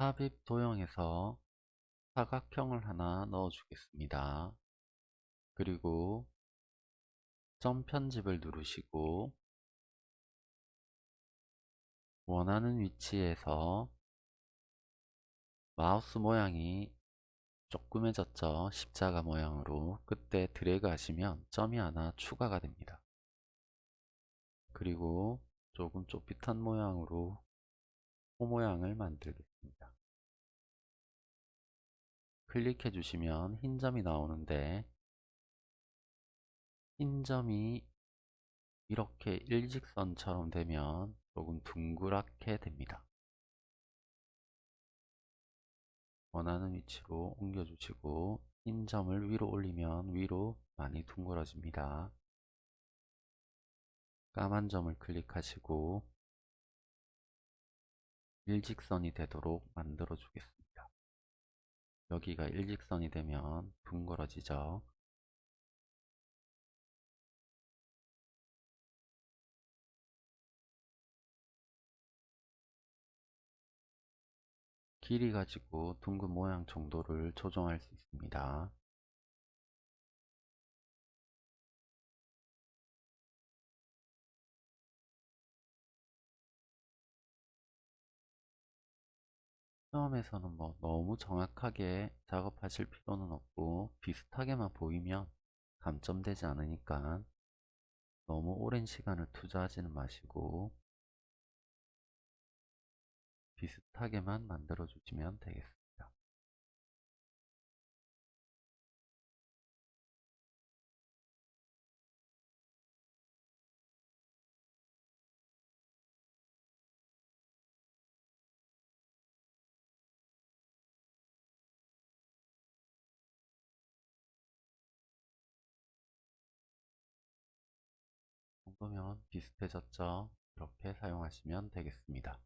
삽입 도형에서 사각형을 하나 넣어 주겠습니다. 그리고 점 편집을 누르시고 원하는 위치에서 마우스 모양이 조그매졌죠 십자가 모양으로 그때 드래그 하시면 점이 하나 추가가 됩니다 그리고 조금 좁빗한 모양으로 호 모양을 만들겠습니다 클릭해 주시면 흰 점이 나오는데 흰 점이 이렇게 일직선처럼 되면 조금 둥그랗게 됩니다 원하는 위치로 옮겨주시고 흰 점을 위로 올리면 위로 많이 둥그러집니다. 까만 점을 클릭하시고 일직선이 되도록 만들어 주겠습니다. 여기가 일직선이 되면 둥그러지죠. 길이 가지고 둥근 모양 정도를 조정할 수 있습니다. 처음에서는 뭐 너무 정확하게 작업하실 필요는 없고 비슷하게만 보이면 감점되지 않으니까 너무 오랜 시간을 투자하지는 마시고 비슷하게만 만들어 주시면 되겠습니다. 정도면 비슷해졌죠? 이렇게 사용하시면 되겠습니다.